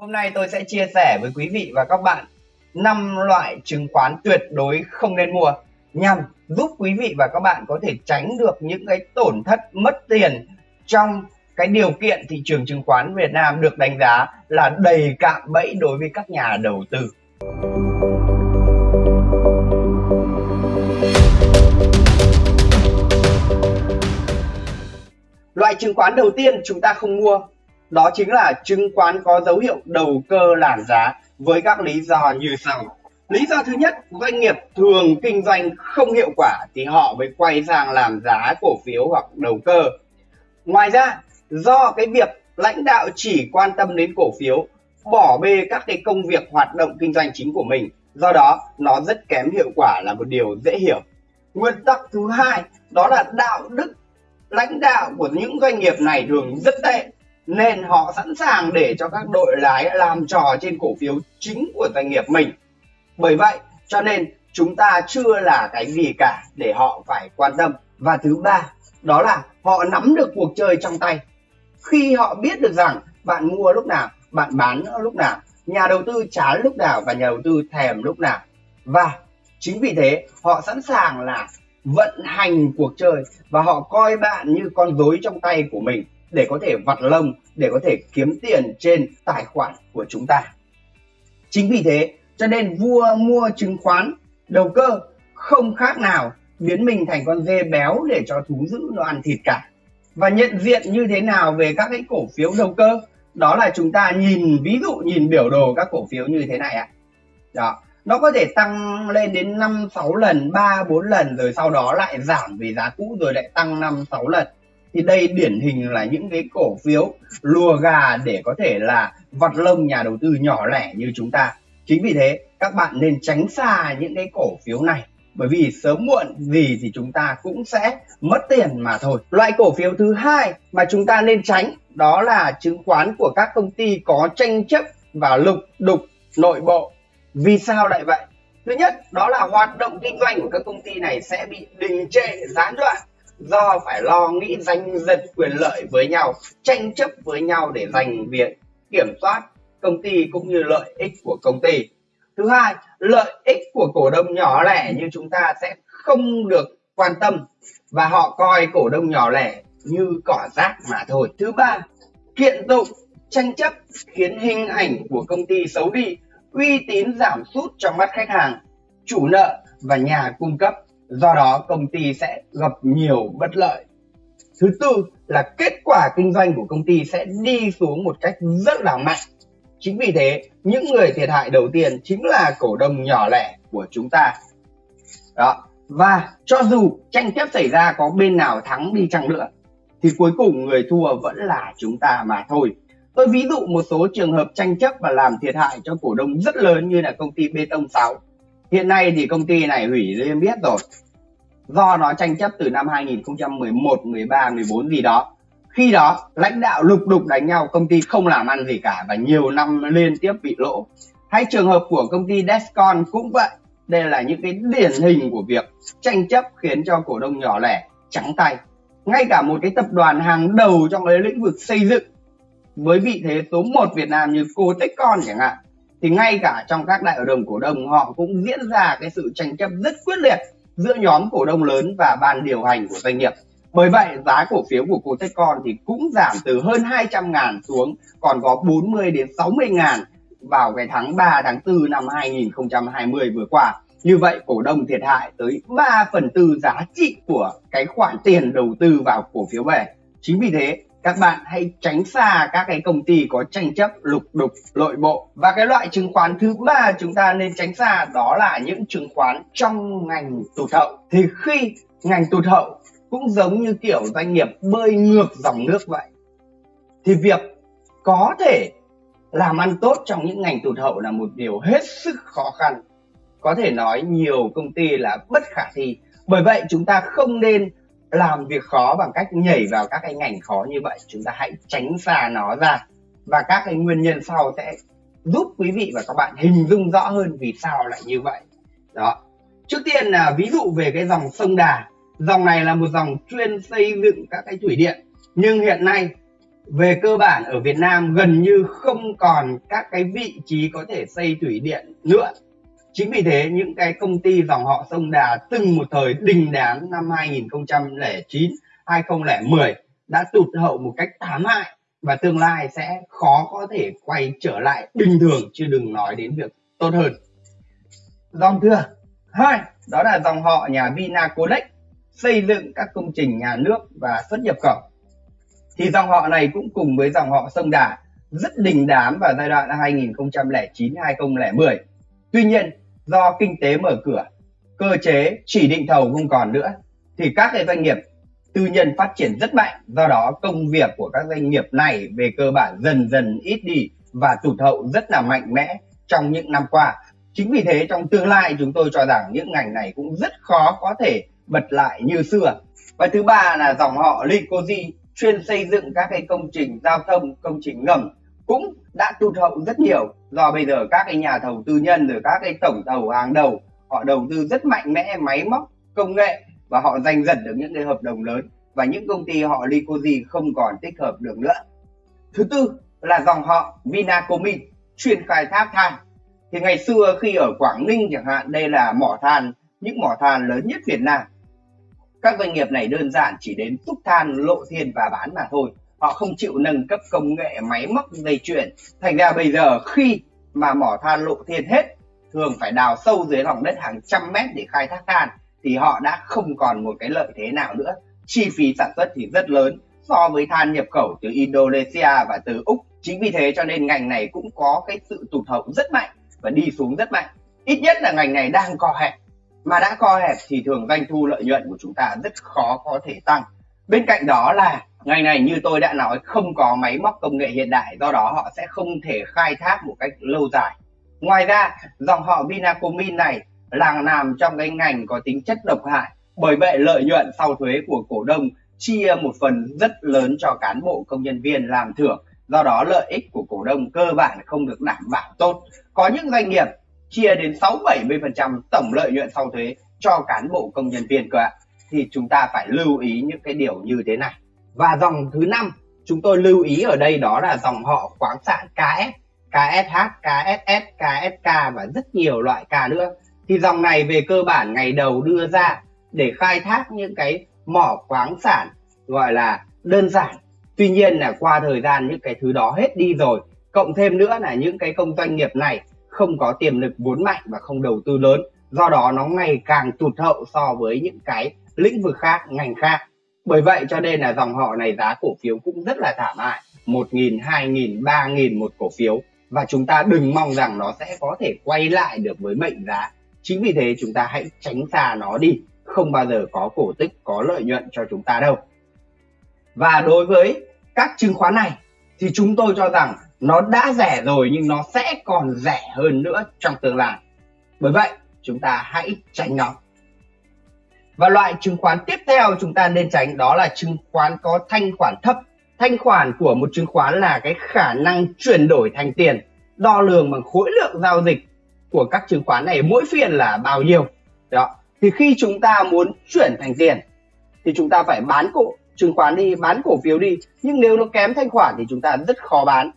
Hôm nay tôi sẽ chia sẻ với quý vị và các bạn 5 loại chứng khoán tuyệt đối không nên mua nhằm giúp quý vị và các bạn có thể tránh được những cái tổn thất mất tiền trong cái điều kiện thị trường chứng khoán Việt Nam được đánh giá là đầy cạm bẫy đối với các nhà đầu tư. Loại chứng khoán đầu tiên chúng ta không mua đó chính là chứng khoán có dấu hiệu đầu cơ làm giá với các lý do như sau. Lý do thứ nhất, doanh nghiệp thường kinh doanh không hiệu quả thì họ mới quay sang làm giá cổ phiếu hoặc đầu cơ. Ngoài ra, do cái việc lãnh đạo chỉ quan tâm đến cổ phiếu, bỏ bê các cái công việc hoạt động kinh doanh chính của mình, do đó nó rất kém hiệu quả là một điều dễ hiểu. Nguyên tắc thứ hai đó là đạo đức lãnh đạo của những doanh nghiệp này thường rất tệ nên họ sẵn sàng để cho các đội lái làm trò trên cổ phiếu chính của doanh nghiệp mình. Bởi vậy cho nên chúng ta chưa là cái gì cả để họ phải quan tâm. Và thứ ba đó là họ nắm được cuộc chơi trong tay. Khi họ biết được rằng bạn mua lúc nào, bạn bán lúc nào, nhà đầu tư chán lúc nào và nhà đầu tư thèm lúc nào. Và chính vì thế họ sẵn sàng là vận hành cuộc chơi và họ coi bạn như con rối trong tay của mình để có thể vặt lông, để có thể kiếm tiền trên tài khoản của chúng ta. Chính vì thế, cho nên vua mua chứng khoán, đầu cơ không khác nào biến mình thành con dê béo để cho thú dữ nó ăn thịt cả. Và nhận diện như thế nào về các cái cổ phiếu đầu cơ, đó là chúng ta nhìn, ví dụ nhìn biểu đồ các cổ phiếu như thế này ạ. Đó, nó có thể tăng lên đến 5 6 lần 3 4 lần, rồi sau đó lại giảm vì giá cũ rồi lại tăng 5 6 lần thì đây điển hình là những cái cổ phiếu lùa gà để có thể là vặt lông nhà đầu tư nhỏ lẻ như chúng ta. Chính vì thế, các bạn nên tránh xa những cái cổ phiếu này, bởi vì sớm muộn gì thì chúng ta cũng sẽ mất tiền mà thôi. Loại cổ phiếu thứ hai mà chúng ta nên tránh đó là chứng khoán của các công ty có tranh chấp và lục đục nội bộ. Vì sao lại vậy? Thứ nhất, đó là hoạt động kinh doanh của các công ty này sẽ bị đình trệ, gián đoạn do phải lo nghĩ danh giật quyền lợi với nhau, tranh chấp với nhau để giành việc kiểm soát công ty cũng như lợi ích của công ty. Thứ hai, lợi ích của cổ đông nhỏ lẻ như chúng ta sẽ không được quan tâm và họ coi cổ đông nhỏ lẻ như cỏ rác mà thôi. Thứ ba, kiện tụng, tranh chấp khiến hình ảnh của công ty xấu đi, uy tín giảm sút trong mắt khách hàng, chủ nợ và nhà cung cấp do đó công ty sẽ gặp nhiều bất lợi. Thứ tư là kết quả kinh doanh của công ty sẽ đi xuống một cách rất là mạnh. Chính vì thế, những người thiệt hại đầu tiên chính là cổ đông nhỏ lẻ của chúng ta. Đó. Và cho dù tranh chấp xảy ra có bên nào thắng đi chăng nữa, thì cuối cùng người thua vẫn là chúng ta mà thôi. Tôi ví dụ một số trường hợp tranh chấp và làm thiệt hại cho cổ đông rất lớn như là công ty bê tông 6 Hiện nay thì công ty này hủy liêm biết rồi. Do nó tranh chấp từ năm 2011, 13, 14 gì đó. Khi đó lãnh đạo lục đục đánh nhau, công ty không làm ăn gì cả và nhiều năm liên tiếp bị lỗ. Hay trường hợp của công ty Descon cũng vậy. Đây là những cái điển hình của việc tranh chấp khiến cho cổ đông nhỏ lẻ trắng tay. Ngay cả một cái tập đoàn hàng đầu trong cái lĩnh vực xây dựng với vị thế số 1 Việt Nam như Cotecon chẳng hạn thì ngay cả trong các đại hội đồng cổ đông, họ cũng diễn ra cái sự tranh chấp rất quyết liệt giữa nhóm cổ đông lớn và ban điều hành của doanh nghiệp. Bởi vậy, giá cổ phiếu của Cotecon thì cũng giảm từ hơn 200 ngàn xuống, còn có 40 đến 60 ngàn vào cái tháng 3 tháng 4 năm 2020 vừa qua. Như vậy, cổ đông thiệt hại tới 3 phần tư giá trị của cái khoản tiền đầu tư vào cổ phiếu về chính vì thế các bạn hãy tránh xa các cái công ty có tranh chấp, lục đục, nội bộ. Và cái loại chứng khoán thứ ba chúng ta nên tránh xa đó là những chứng khoán trong ngành tụt hậu. Thì khi ngành tụt hậu cũng giống như kiểu doanh nghiệp bơi ngược dòng nước vậy, thì việc có thể làm ăn tốt trong những ngành tụt hậu là một điều hết sức khó khăn. Có thể nói nhiều công ty là bất khả thi. Bởi vậy chúng ta không nên làm việc khó bằng cách nhảy vào các cái ngành khó như vậy. Chúng ta hãy tránh xa nó ra. Và các cái nguyên nhân sau sẽ giúp quý vị và các bạn hình dung rõ hơn vì sao lại như vậy. Đó. Trước tiên là ví dụ về cái dòng sông đà. Dòng này là một dòng chuyên xây dựng các cái thủy điện. Nhưng hiện nay, về cơ bản ở Việt Nam gần như không còn các cái vị trí có thể xây thủy điện nữa chính vì thế, những cái công ty dòng họ sông Đà từng một thời đình đám năm 2009 2010 đã tụt hậu một cách thảm hại và tương lai sẽ khó có thể quay trở lại bình thường, chứ đừng nói đến việc tốt hơn. Dòng thứ hai, đó là dòng họ nhà Vinaconex, xây dựng các công trình nhà nước và xuất nhập khẩu. Thì dòng họ này cũng cùng với dòng họ sông Đà rất đình đám vào giai đoạn 2009 2010 tuy nhiên, do kinh tế mở cửa, cơ chế, chỉ định thầu không còn nữa, thì các cái doanh nghiệp tư nhân phát triển rất mạnh. Do đó, công việc của các doanh nghiệp này về cơ bản dần dần ít đi và tụt hậu rất là mạnh mẽ trong những năm qua. Chính vì thế, trong tương lai, chúng tôi cho rằng những ngành này cũng rất khó có thể bật lại như xưa. Và thứ ba là dòng họ Lycosi chuyên xây dựng các cái công trình giao thông, công trình ngầm cũng đã tụt hậu rất nhiều. Do bây giờ các cái nhà thầu tư nhân rồi các cái tổng thầu hàng đầu họ đầu tư rất mạnh mẽ máy móc công nghệ và họ giành giật được những cái hợp đồng lớn. Và những công ty họ Lycosi không còn tích hợp được nữa. Thứ tư là dòng họ Vinacomin chuyên khai thác than. Thì ngày xưa khi ở Quảng Ninh chẳng hạn đây là mỏ than những mỏ than lớn nhất Việt Nam. Các doanh nghiệp này đơn giản chỉ đến xúc than lộ thiên và bán mà thôi họ không chịu nâng cấp công nghệ máy móc dây chuyển thành ra bây giờ khi mà mỏ than lộ thiên hết, thường phải đào sâu dưới lòng đất hàng trăm mét để khai thác than, thì họ đã không còn một cái lợi thế nào nữa. Chi phí sản xuất thì rất lớn, so với than nhập khẩu từ Indonesia và từ Úc. Chính vì thế cho nên ngành này cũng có cái sự tụt hậu rất mạnh và đi xuống rất mạnh. Ít nhất là ngành này đang co hẹp. Mà đã co hẹp thì thường doanh thu lợi nhuận của chúng ta rất khó có thể tăng. Bên cạnh đó là ngành này như tôi đã nói, không có máy móc công nghệ hiện đại, do đó họ sẽ không thể khai thác một cách lâu dài. Ngoài ra, dòng họ Vinacomin này là làm trong cái ngành có tính chất độc hại, bởi vậy lợi nhuận sau thuế của cổ đông chia một phần rất lớn cho cán bộ công nhân viên làm thưởng. Do đó lợi ích của cổ đông cơ bản không được đảm bảo tốt. Có những doanh nghiệp chia đến 6 70% tổng lợi nhuận sau thuế cho cán bộ công nhân viên cơ ạ. Thì chúng ta phải lưu ý những cái điều như thế này và dòng thứ năm chúng tôi lưu ý ở đây đó là dòng họ khoáng sản KS KSH, KSS, KSK và rất nhiều loại K nữa. Thì dòng này về cơ bản ngày đầu đưa ra để khai thác những cái mỏ khoáng sản gọi là đơn giản. Tuy nhiên là qua thời gian những cái thứ đó hết đi rồi cộng thêm nữa là những cái công doanh nghiệp này không có tiềm lực vốn mạnh và không đầu tư lớn. Do đó nó ngày càng tụt hậu so với những cái lĩnh vực khác ngành khác bởi vậy cho nên là dòng họ này giá cổ phiếu cũng rất là thảm hại, một nghìn, hai nghìn, ba nghìn một cổ phiếu. Và chúng ta đừng mong rằng nó sẽ có thể quay lại được với mệnh giá. Chính vì thế chúng ta hãy tránh xa nó đi, không bao giờ có cổ tức có lợi nhuận cho chúng ta đâu. Và đối với các chứng khoán này, thì chúng tôi cho rằng nó đã rẻ rồi nhưng nó sẽ còn rẻ hơn nữa trong tương lai. Bởi vậy, chúng ta hãy tránh nó và loại chứng khoán tiếp theo chúng ta nên tránh đó là chứng khoán có thanh khoản thấp. Thanh khoản của một chứng khoán là cái khả năng chuyển đổi thành tiền, đo lường bằng khối lượng giao dịch của các chứng khoán này mỗi phiên là bao nhiêu. Đó, thì khi chúng ta muốn chuyển thành tiền, thì chúng ta phải bán cổ, chứng khoán đi, bán cổ phiếu đi. Nhưng nếu nó kém thanh khoản thì chúng ta rất khó bán.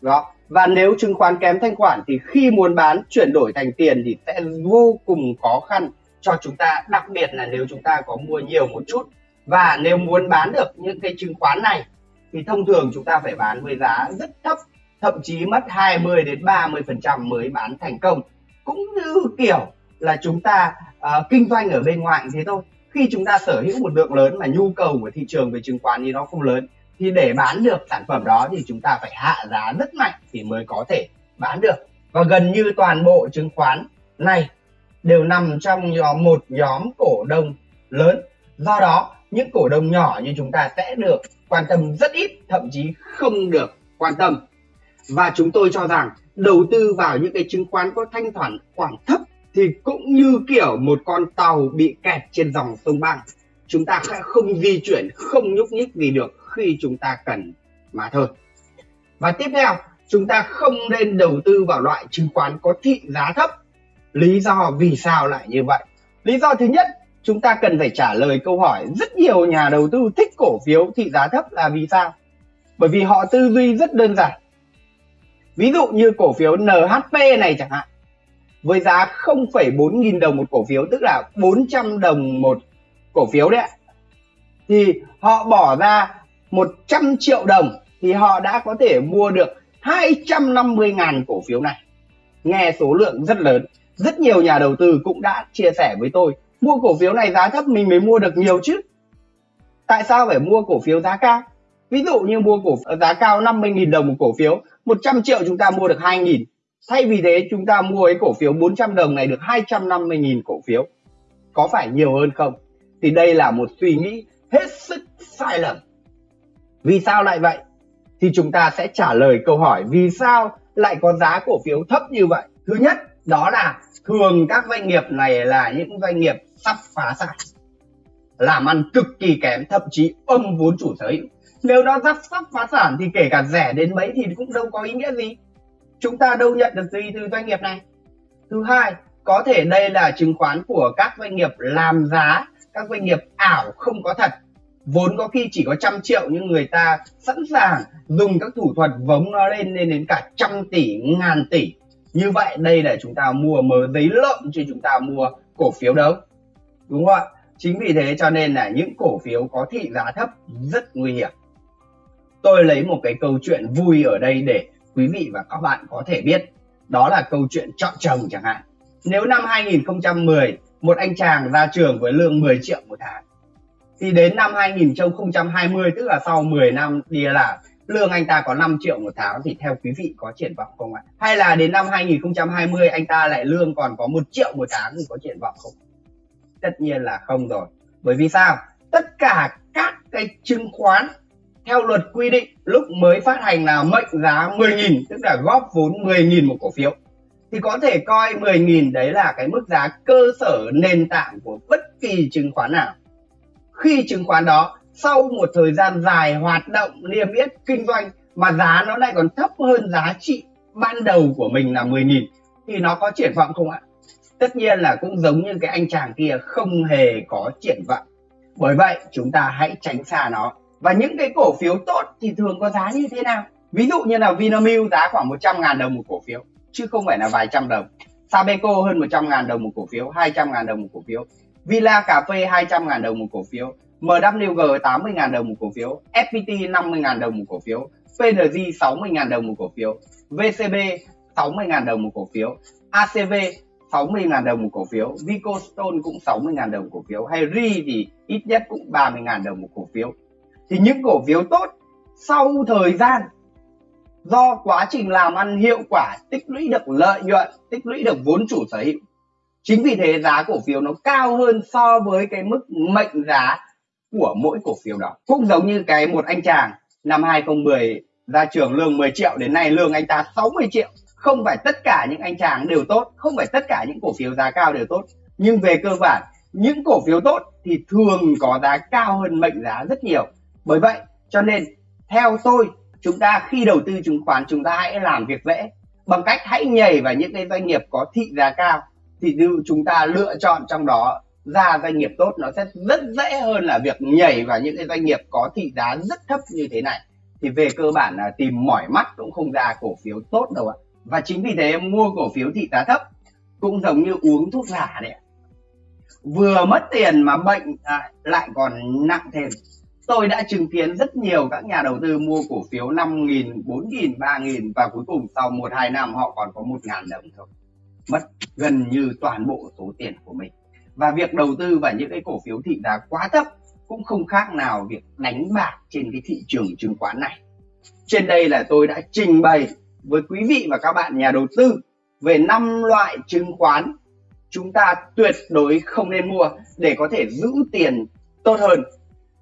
Đó, và nếu chứng khoán kém thanh khoản thì khi muốn bán, chuyển đổi thành tiền thì sẽ vô cùng khó khăn cho chúng ta đặc biệt là nếu chúng ta có mua nhiều một chút. Và nếu muốn bán được những cái chứng khoán này thì thông thường chúng ta phải bán với giá rất thấp thậm chí mất 20 đến 30 phần trăm mới bán thành công. Cũng như kiểu là chúng ta uh, kinh doanh ở bên ngoài thế thôi. Khi chúng ta sở hữu một lượng lớn mà nhu cầu của thị trường về chứng khoán thì nó không lớn thì để bán được sản phẩm đó thì chúng ta phải hạ giá rất mạnh thì mới có thể bán được. Và gần như toàn bộ chứng khoán này đều nằm trong nhóm một nhóm cổ đông lớn. Do đó, những cổ đông nhỏ như chúng ta sẽ được quan tâm rất ít, thậm chí không được quan tâm. Và chúng tôi cho rằng đầu tư vào những cái chứng khoán có thanh khoản khoảng thấp thì cũng như kiểu một con tàu bị kẹt trên dòng sông băng chúng ta sẽ không di chuyển, không nhúc nhích gì được khi chúng ta cần mà thôi. Và tiếp theo, chúng ta không nên đầu tư vào loại chứng khoán có thị giá thấp lý do vì sao lại như vậy? Lý do thứ nhất chúng ta cần phải trả lời câu hỏi rất nhiều nhà đầu tư thích cổ phiếu thị giá thấp là vì sao? Bởi vì họ tư duy rất đơn giản. Ví dụ như cổ phiếu NHP này chẳng hạn với giá 0,4 nghìn đồng một cổ phiếu tức là 400 đồng một cổ phiếu đấy thì họ bỏ ra 100 triệu đồng thì họ đã có thể mua được 250 ngàn cổ phiếu này. Nghe số lượng rất lớn rất nhiều nhà đầu tư cũng đã chia sẻ với tôi, mua cổ phiếu này giá thấp mình mới mua được nhiều chứ. Tại sao phải mua cổ phiếu giá cao? Ví dụ như mua cổ giá cao 50.000 đồng một cổ phiếu 100 triệu chúng ta mua được 2.000 thay vì thế, chúng ta mua cái cổ phiếu 400 đồng này được 250.000 cổ phiếu. Có phải nhiều hơn không? Thì đây là một suy nghĩ hết sức sai lầm. Vì sao lại vậy? Thì chúng ta sẽ trả lời câu hỏi vì sao lại có giá cổ phiếu thấp như vậy. Thứ nhất đó là thường các doanh nghiệp này là những doanh nghiệp sắp phá sản, làm ăn cực kỳ kém, thậm chí âm vốn chủ sở hữu. Nếu nó sắp sắp phá sản thì kể cả rẻ đến mấy thì cũng đâu có ý nghĩa gì. Chúng ta đâu nhận được gì từ doanh nghiệp này? Thứ hai, có thể đây là chứng khoán của các doanh nghiệp làm giá. Các doanh nghiệp ảo không có thật. Vốn có khi chỉ có trăm triệu nhưng người ta sẵn sàng dùng các thủ thuật vống nó lên lên đến cả trăm tỷ, ngàn tỷ như vậy đây là chúng ta mua mớ giấy lợn chứ chúng ta mua cổ phiếu đâu. Đúng không ạ? Chính vì thế cho nên là những cổ phiếu có thị giá thấp rất nguy hiểm. Tôi lấy một cái câu chuyện vui ở đây để quý vị và các bạn có thể biết. Đó là câu chuyện chọn chồng chẳng hạn. Nếu năm 2010 một anh chàng ra trường với lương 10 triệu một tháng, thì đến năm 2020 tức là sau 10 năm đi làm lương anh ta có 5 triệu một tháng thì theo quý vị có triển vọng không ạ? Hay là đến năm 2020 anh ta lại lương còn có 1 triệu một tháng thì có triển vọng không? Tất nhiên là không rồi. Bởi vì sao? Tất cả các cái chứng khoán theo luật quy định lúc mới phát hành là mệnh giá 10.000 tức là góp vốn 10.000 một cổ phiếu thì có thể coi 10.000 đấy là cái mức giá cơ sở nền tảng của bất kỳ chứng khoán nào khi chứng khoán đó sau một thời gian dài hoạt động niêm yết kinh doanh mà giá nó lại còn thấp hơn giá trị ban đầu của mình là 10.000 thì nó có triển vọng không ạ? Tất nhiên là cũng giống như cái anh chàng kia không hề có triển vọng. Bởi vậy chúng ta hãy tránh xa nó. Và những cái cổ phiếu tốt thì thường có giá như thế nào? Ví dụ như là Vinamilk giá khoảng 100 ngàn đồng một cổ phiếu chứ không phải là vài trăm đồng. Sabeco hơn 100 ngàn đồng một cổ phiếu, 200 ngàn đồng một cổ phiếu. Villa Cà phê 200 ngàn đồng một cổ phiếu, MWG 80.000 đồng một cổ phiếu, FPT 50.000 đồng một cổ phiếu, PNG 60.000 đồng một cổ phiếu, VCB 60.000 đồng một cổ phiếu, ACV 60.000 đồng một cổ phiếu, Vicostone cũng 60.000 đồng một cổ phiếu, hay RI thì ít nhất cũng 30.000 đồng một cổ phiếu. Thì những cổ phiếu tốt sau thời gian do quá trình làm ăn hiệu quả tích lũy được lợi nhuận tích lũy được vốn chủ sở hữu chính vì thế giá cổ phiếu nó cao hơn so với cái mức mệnh giá của mỗi cổ phiếu đó. Cũng giống như cái một anh chàng năm 2010 ra trường lương 10 triệu, đến nay lương anh ta 60 triệu. Không phải tất cả những anh chàng đều tốt, không phải tất cả những cổ phiếu giá cao đều tốt. Nhưng về cơ bản, những cổ phiếu tốt thì thường có giá cao hơn mệnh giá rất nhiều. Bởi vậy, cho nên, theo tôi, chúng ta khi đầu tư chứng khoán, chúng ta hãy làm việc dễ. Bằng cách hãy nhảy vào những cái doanh nghiệp có thị giá cao, thì chúng ta lựa chọn trong đó ra doanh nghiệp tốt nó sẽ rất dễ hơn là việc nhảy vào những cái doanh nghiệp có thị giá rất thấp như thế này thì về cơ bản là tìm mỏi mắt cũng không ra cổ phiếu tốt đâu ạ và chính vì thế mua cổ phiếu thị giá thấp cũng giống như uống thuốc giả đấy vừa mất tiền mà bệnh à, lại còn nặng thêm tôi đã chứng kiến rất nhiều các nhà đầu tư mua cổ phiếu 5.000, 4.000, 3.000 và cuối cùng sau 1-2 năm họ còn có 1.000 đồng thôi. Mất gần như toàn bộ số tiền của mình. Và việc đầu tư vào những cái cổ phiếu thị giá quá thấp cũng không khác nào việc đánh bạc trên cái thị trường chứng khoán này. Trên đây là tôi đã trình bày với quý vị và các bạn nhà đầu tư về năm loại chứng khoán chúng ta tuyệt đối không nên mua để có thể giữ tiền tốt hơn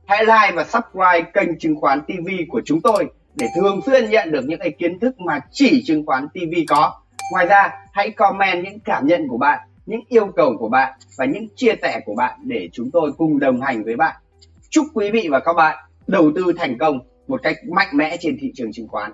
Hãy like và subscribe kênh chứng khoán TV của chúng tôi để thường xuyên nhận được những cái kiến thức mà chỉ chứng khoán TV có. Ngoài ra, hãy comment những cảm nhận của bạn, những yêu cầu của bạn và những chia sẻ của bạn để chúng tôi cùng đồng hành với bạn. Chúc quý vị và các bạn đầu tư thành công một cách mạnh mẽ trên thị trường chứng khoán.